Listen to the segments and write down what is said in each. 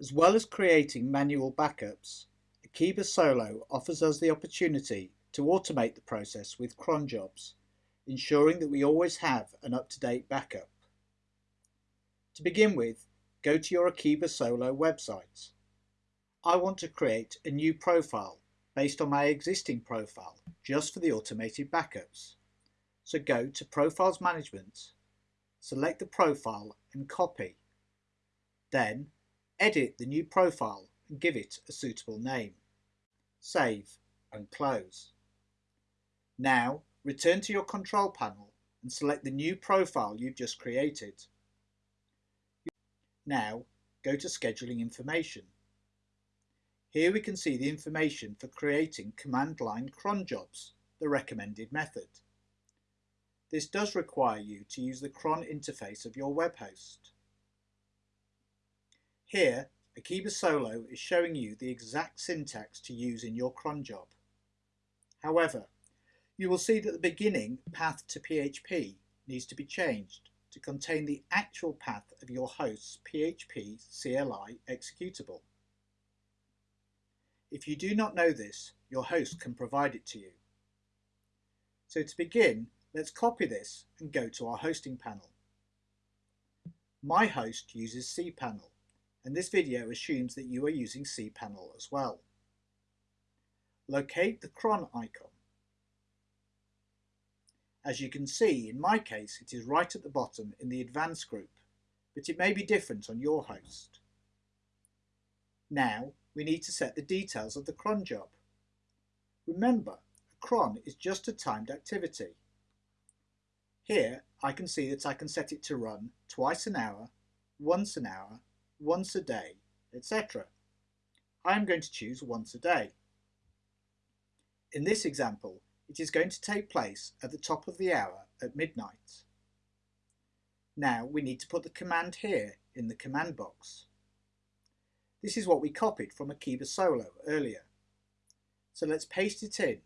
As well as creating manual backups, Akeeba Solo offers us the opportunity to automate the process with cron jobs, ensuring that we always have an up-to-date backup. To begin with, go to your Akeeba Solo website. I want to create a new profile based on my existing profile just for the automated backups. So go to Profiles Management, select the profile and copy. Then edit the new profile and give it a suitable name. Save and close. Now return to your control panel and select the new profile you've just created. Now go to Scheduling Information. Here we can see the information for creating command line cron jobs, the recommended method. This does require you to use the cron interface of your web host. Here, Akeeba Solo is showing you the exact syntax to use in your cron job. However, you will see that the beginning path to PHP needs to be changed to contain the actual path of your host's PHP CLI executable. If you do not know this, your host can provide it to you. So to begin, let's copy this and go to our hosting panel. My host uses cPanel, and this video assumes that you are using cPanel as well. Locate the cron icon. As you can see, in my case, it is right at the bottom in the advanced group, but it may be different on your host. Now, we need to set the details of the cron job. Remember, a cron is just a timed activity. Here I can see that I can set it to run twice an hour, once an hour, once a day, etc. I am going to choose once a day. In this example, it is going to take place at the top of the hour at midnight. Now we need to put the command here in the command box. This is what we copied from Akeeba Solo earlier. So let's paste it in,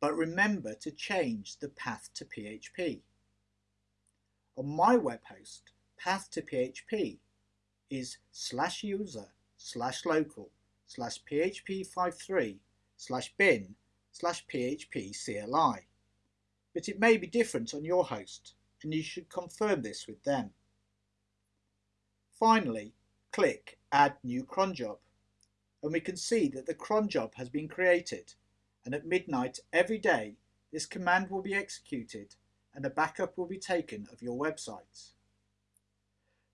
but remember to change the path to PHP. On my web host, path to PHP is slash user slash local slash php53 slash bin slash php CLI. But it may be different on your host and you should confirm this with them. Finally, click Add New cron job and we can see that the cron job has been created and at midnight every day this command will be executed and a backup will be taken of your website.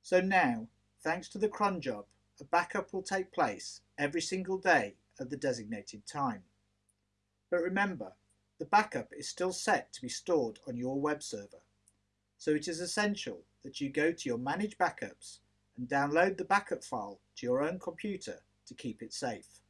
So now, thanks to the cron job, a backup will take place every single day at the designated time. But remember, the backup is still set to be stored on your web server, so it is essential that you go to your Manage Backups and download the backup file to your own computer to keep it safe.